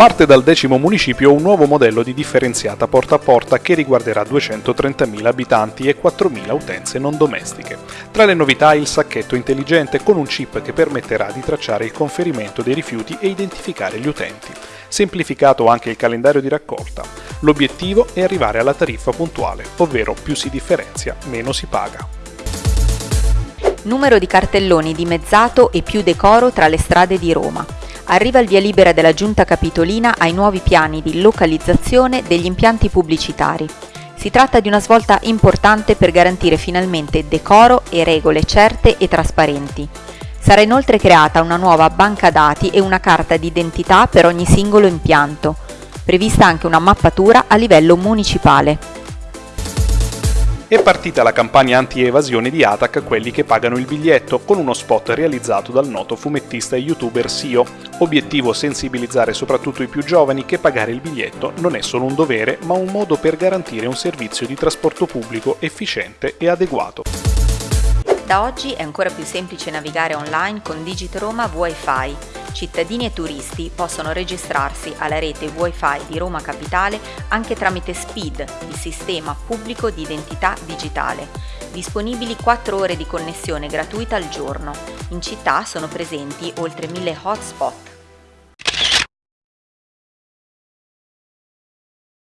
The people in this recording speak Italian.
Parte dal decimo municipio un nuovo modello di differenziata porta a porta che riguarderà 230.000 abitanti e 4.000 utenze non domestiche. Tra le novità il sacchetto intelligente con un chip che permetterà di tracciare il conferimento dei rifiuti e identificare gli utenti. Semplificato anche il calendario di raccolta. L'obiettivo è arrivare alla tariffa puntuale, ovvero più si differenzia, meno si paga. Numero di cartelloni dimezzato e più decoro tra le strade di Roma arriva il via libera della Giunta Capitolina ai nuovi piani di localizzazione degli impianti pubblicitari. Si tratta di una svolta importante per garantire finalmente decoro e regole certe e trasparenti. Sarà inoltre creata una nuova banca dati e una carta d'identità per ogni singolo impianto, prevista anche una mappatura a livello municipale. È partita la campagna anti-evasione di Atac Quelli che pagano il biglietto, con uno spot realizzato dal noto fumettista e youtuber Sio. Obiettivo sensibilizzare soprattutto i più giovani che pagare il biglietto non è solo un dovere, ma un modo per garantire un servizio di trasporto pubblico efficiente e adeguato. Da oggi è ancora più semplice navigare online con Digitroma Wi-Fi cittadini e turisti possono registrarsi alla rete Wi-Fi di Roma Capitale anche tramite SPID, il sistema pubblico di identità digitale. Disponibili 4 ore di connessione gratuita al giorno. In città sono presenti oltre 1000 hotspot